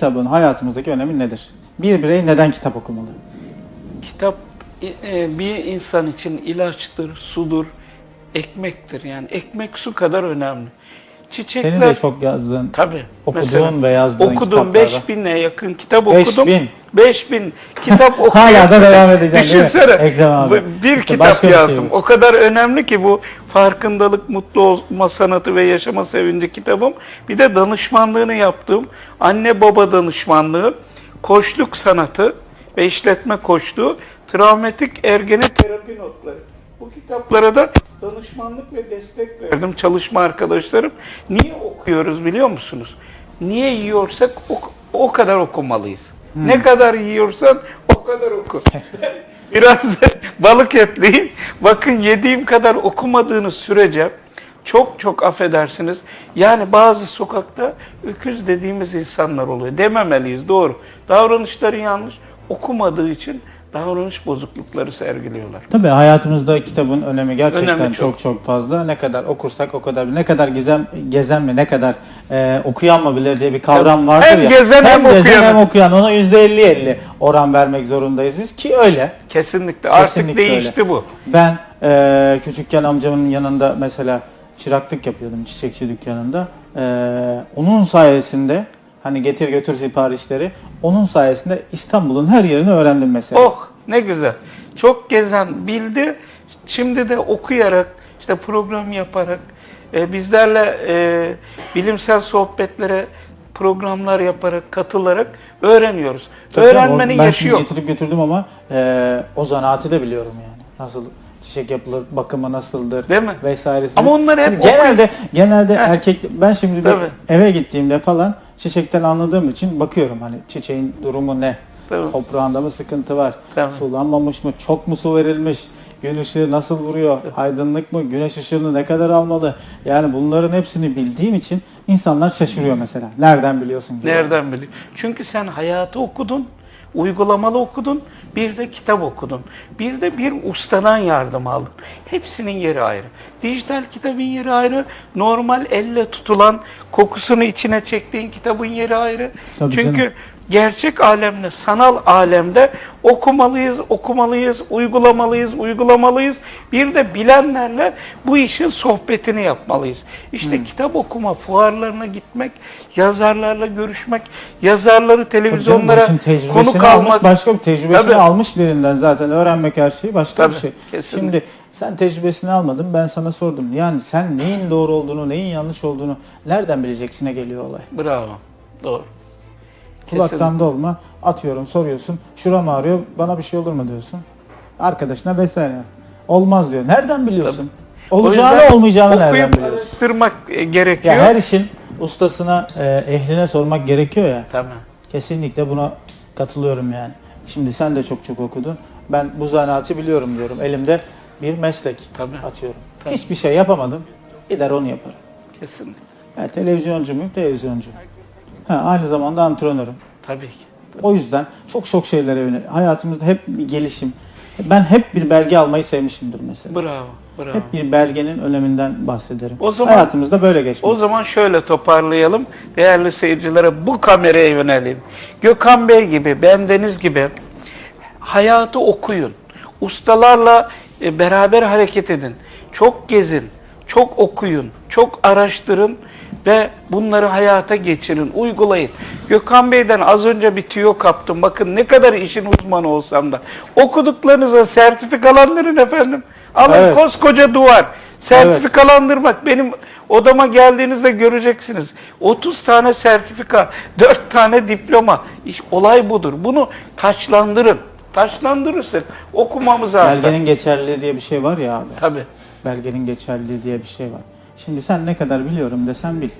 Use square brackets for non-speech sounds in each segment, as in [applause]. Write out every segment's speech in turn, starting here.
Kitabın hayatımızdaki önemi nedir? Bir birey neden kitap okumalı? Kitap e, bir insan için ilaçtır, sudur, ekmektir. Yani ekmek su kadar önemli. Çiçekler Senin de çok yazdığın, tabii okuduğun mesela ve yazdığın okudum kitaplarda. 5000'e yakın kitap 5000. okudum. 5000 kitap okudum. [laughs] Hala da devam mi? Düşünsene. Ekrem abi. Bir İşte kitap şey yazdım. bu. o kadar önemli ki bu farkındalık, mutlu olma sanatı ve yaşama sevinci kitabım. Bir de danışmanlığını yaptığım anne baba danışmanlığı, koçluk sanatı ve işletme koçluğu, travmatik ergene terapi notları. Bu kitaplara da danışmanlık ve destek verdim çalışma arkadaşlarım. Niye okuyoruz biliyor musunuz? Niye yiyorsak o, o kadar okumalıyız. Hmm. Ne kadar yiyorsan o kadar oku. [laughs] Biraz balık etliyim. Bakın yediğim kadar okumadığınız sürece çok çok affedersiniz. Yani bazı sokakta öküz dediğimiz insanlar oluyor. Dememeliyiz doğru. Davranışları yanlış. Okumadığı için davranış bozuklukları sergiliyorlar. Tabii hayatımızda kitabın önemi gerçekten Önemi çok. çok çok fazla. Ne kadar okursak o kadar ne kadar gizem gezen mi ne kadar e, okuyan mı bilir diye bir kavram Tabii. vardır Hem ya. gezen hem gezen okuyan. hem okuyan ona %50-50 oran vermek zorundayız biz ki öyle. Kesinlikle. Artık Kesinlikle değişti öyle. bu. Ben e, küçükken amcamın yanında mesela çıraklık yapıyordum çiçekçi dükkanında. E, onun sayesinde hani getir götür siparişleri onun sayesinde İstanbul'un her yerini öğrendim mesela. Oh ne güzel. Çok gezen bildi. Şimdi de okuyarak, işte program yaparak, e, bizlerle e, bilimsel sohbetlere programlar yaparak, katılarak öğreniyoruz. Tabii Öğrenmenin o- ben yaşı şimdi yok. getirip götürdüm ama e, o zanaatı da biliyorum yani. Nasıl çiçek yapılır, bakımı nasıldır Değil mi? vesairesi. Ama onları hep Şimdi genelde genelde Heh. erkek ben şimdi bir Tabii. eve gittiğimde falan çiçekten anladığım için bakıyorum hani çiçeğin durumu ne? Tabii. Toprağında mı sıkıntı var? Tabii. Sulanmamış mı? Çok mu su verilmiş? Gün ışığı nasıl vuruyor? Aydınlık mı? Güneş ışığını ne kadar almalı? Yani bunların hepsini bildiğim için insanlar şaşırıyor mesela. Nereden biliyorsun? diyor. Nereden biliyor? Çünkü sen hayatı okudun, uygulamalı okudun, bir de kitap okudun. Bir de bir ustadan yardım aldın. Hepsinin yeri ayrı. Dijital kitabın yeri ayrı, normal elle tutulan, kokusunu içine çektiğin kitabın yeri ayrı. Tabii Çünkü canım. Gerçek alemde, sanal alemde okumalıyız, okumalıyız, uygulamalıyız, uygulamalıyız. Bir de bilenlerle bu işin sohbetini yapmalıyız. İşte kitap okuma, fuarlarına gitmek, yazarlarla görüşmek, yazarları televizyonlara konuk almış, almak. başka bir tecrübesini Tabii. almış birinden zaten öğrenmek her şeyi başka bir Tabii, şey. kesinlikle. Şimdi sen tecrübesini almadın ben sana sordum. Yani sen neyin doğru olduğunu, neyin yanlış olduğunu nereden bileceksine geliyor olay. Bravo. Doğru. Kulaktan dolma atıyorum soruyorsun. Şuram ağrıyor bana bir şey olur mu diyorsun. Arkadaşına vesaire. Olmaz diyor. Nereden biliyorsun? O Olacağını olmayacağını nereden okuyup biliyorsun? araştırmak e, gerekiyor. Ya her işin ustasına, e, ehline sormak gerekiyor ya. Tamam. Kesinlikle buna katılıyorum yani. Şimdi sen de çok çok okudun. Ben bu zanaatı biliyorum diyorum. Elimde bir meslek Tabii. atıyorum. Tabii. Hiçbir şey yapamadım. Gider onu yaparım. Kesinlikle. Ha, televizyoncu muyum? Televizyoncu. Ha, aynı zamanda antrenörüm. Tabii ki. O yüzden çok çok şeylere yönelik. Hayatımızda hep bir gelişim. Ben hep bir belge almayı sevmişimdir mesela. Bravo. Bravo. Hep bir belgenin öneminden bahsederim. O zaman- Hayatımızda böyle geçmiş. O zaman şöyle toparlayalım. Değerli seyircilere bu kameraya yönelim. Gökhan Bey gibi, bendeniz gibi hayatı okuyun. Ustalarla e, beraber hareket edin. Çok gezin, çok okuyun, çok araştırın ve bunları hayata geçirin, uygulayın. Gökhan Bey'den az önce bir tüyo kaptım. Bakın ne kadar işin uzmanı olsam da. Okuduklarınıza sertifikalandırın efendim. Alın Evet. koskoca duvar. Sertifikalandırmak benim odama geldiğinizde göreceksiniz. 30 tane sertifika, 4 tane diploma. İş, olay budur. Bunu taçlandırın. Taçlandırırsak okumamız artar. Belgenin geçerliliği diye bir şey var ya abi. Tabii. belgenin geçerliliği diye bir şey var. Şimdi sen ne kadar biliyorum desen bil.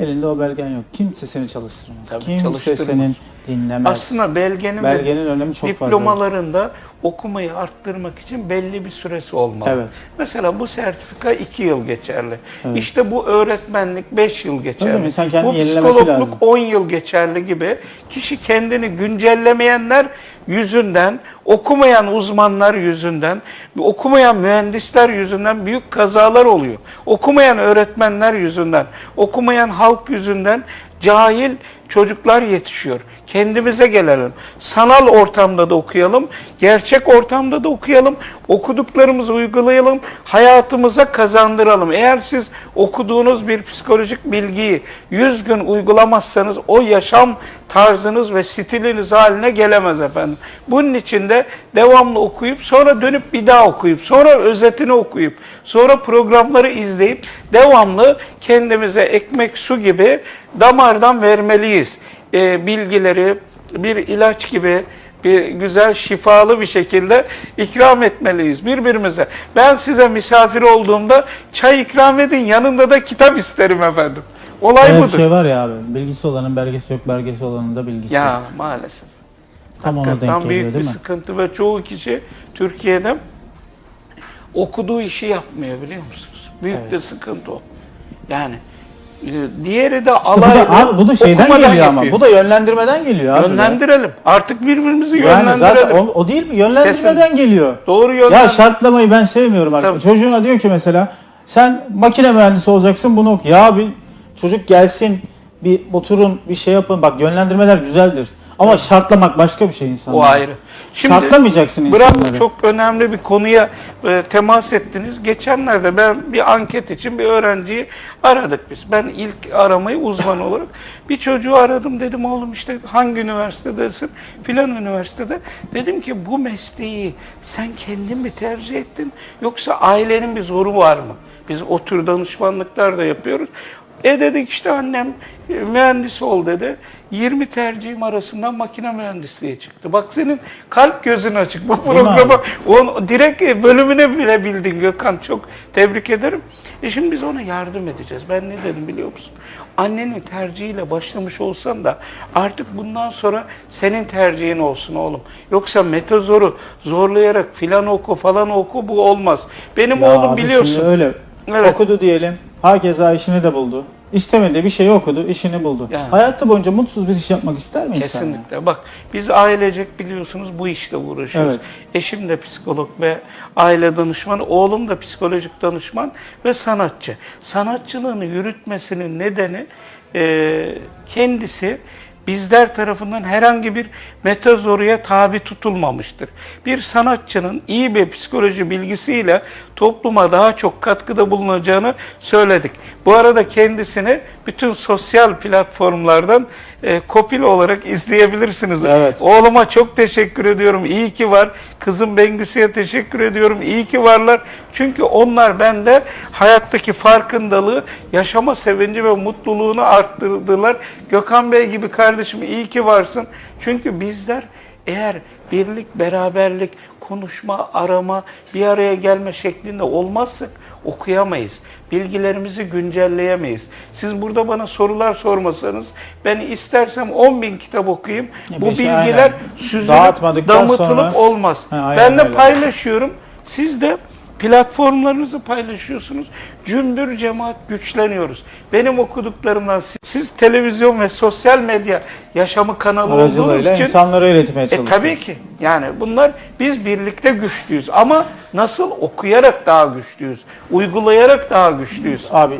Elinde o belgen yok. Kimse seni çalıştırmaz. Tabii, Kimse çalıştırmaz. senin dinlemez. Aslında belgenin, Belgenin önemi çok fazla. diplomalarında okumayı arttırmak için belli bir süresi olmalı. Evet. Mesela bu sertifika 2 yıl geçerli. Evet. İşte bu öğretmenlik 5 yıl geçerli. İnsan kendini bu psikologluk lazım. 10 yıl geçerli gibi. Kişi kendini güncellemeyenler yüzünden, okumayan uzmanlar yüzünden, okumayan mühendisler yüzünden büyük kazalar oluyor. Okumayan öğretmenler yüzünden, okumayan halk yüzünden cahil çocuklar yetişiyor. Kendimize gelelim. Sanal ortamda da okuyalım, gerçek ortamda da okuyalım. Okuduklarımızı uygulayalım, hayatımıza kazandıralım. Eğer siz okuduğunuz bir psikolojik bilgiyi 100 gün uygulamazsanız o yaşam tarzınız ve stiliniz haline gelemez efendim. Bunun için de devamlı okuyup sonra dönüp bir daha okuyup sonra özetini okuyup sonra programları izleyip devamlı kendimize ekmek su gibi damardan vermeliyiz. Ee, bilgileri bir ilaç gibi bir güzel şifalı bir şekilde ikram etmeliyiz birbirimize. Ben size misafir olduğumda çay ikram edin yanında da kitap isterim efendim. Olay Evet budur. şey var ya abi. Bilgisi olanın belgesi yok, belgesi olanın da bilgisi yok. Ya maalesef. Tam ona denk büyük geliyor bir mi? sıkıntı ve çoğu kişi Türkiye'de okuduğu işi yapmıyor biliyor musunuz? Büyük de sıkıntı o. Yani e, diğeri de İşte bu da, bu da şeyden geliyor ama. yapıyor. Bu da yönlendirmeden geliyor abi. Yönlendirelim. Artık birbirimizi Yani yönlendirelim. zaten o, o değil mi? Yönlendirmeden geliyor. Doğru Ya yönlendir. şartlamayı ben sevmiyorum artık. Tabii. Çocuğuna diyor ki mesela sen makine mühendisi olacaksın bunu oku. Ya bir çocuk gelsin bir oturun bir şey yapın. Bak yönlendirmeler güzeldir. Ama şartlamak başka bir şey insanlara. O ayrı. Şartlamayacaksın Bravo insanları. çok önemli bir konuya e, temas ettiniz. Geçenlerde ben bir anket için bir öğrenciyi aradık biz. Ben ilk aramayı uzman [laughs] olarak bir çocuğu aradım dedim oğlum işte hangi üniversitedesin? Filan üniversitede. Dedim ki bu mesleği sen kendin mi tercih ettin yoksa ailenin bir zoru var mı? Biz o tür danışmanlıklar da yapıyoruz. E dedik işte annem e, mühendis ol dedi. 20 tercihim arasından makine mühendisliği çıktı. Bak senin kalp gözün açık. Bu mi programa on, direkt bölümüne bile bildin Gökhan. Çok tebrik ederim. E şimdi biz ona yardım edeceğiz. Ben ne dedim biliyor musun? Annenin tercihiyle başlamış olsan da artık bundan sonra senin tercihin olsun oğlum. Yoksa metazoru zorlayarak filan oku falan oku bu olmaz. Benim Ya oğlum biliyorsun. öyle Evet. okudu diyelim. Herkese işini de buldu. İstemediği bir şey okudu, işini buldu. Yani. Hayatı boyunca mutsuz bir iş yapmak ister mi insan? Kesinlikle. Bak biz ailecek biliyorsunuz bu işle uğraşıyoruz. Evet. Eşim de psikolog ve aile danışmanı, oğlum da psikolojik danışman ve sanatçı. Sanatçılığını yürütmesinin nedeni e, kendisi bizler tarafından herhangi bir metazoruya tabi tutulmamıştır. Bir sanatçının iyi bir psikoloji bilgisiyle topluma daha çok katkıda bulunacağını söyledik. Bu arada kendisini bütün sosyal platformlardan e, kopil olarak izleyebilirsiniz. Evet. Oğluma çok teşekkür ediyorum. İyi ki var. Kızım Bengüsü'ye teşekkür ediyorum. İyi ki varlar. Çünkü onlar bende hayattaki farkındalığı, yaşama sevinci ve mutluluğunu arttırdılar. Gökhan Bey gibi kardeşim iyi ki varsın. Çünkü bizler eğer birlik, beraberlik, konuşma, arama, bir araya gelme şeklinde olmazsak okuyamayız. Bilgilerimizi güncelleyemeyiz. Siz burada bana sorular sormasanız ben istersem 10 bin kitap okuyayım. Ya Bu beş- bilgiler aynen. süzülüp damıtılıp sonra- olmaz. Ha, ben de öyle. paylaşıyorum. Siz de platformlarınızı paylaşıyorsunuz. Cümbür cemaat güçleniyoruz. Benim okuduklarımdan siz, siz televizyon ve sosyal medya yaşamı kanalı olduğunuz için insanlara iletmeye e çalışıyoruz. tabii ki. Yani bunlar biz birlikte güçlüyüz ama nasıl okuyarak daha güçlüyüz, uygulayarak daha güçlüyüz. Abi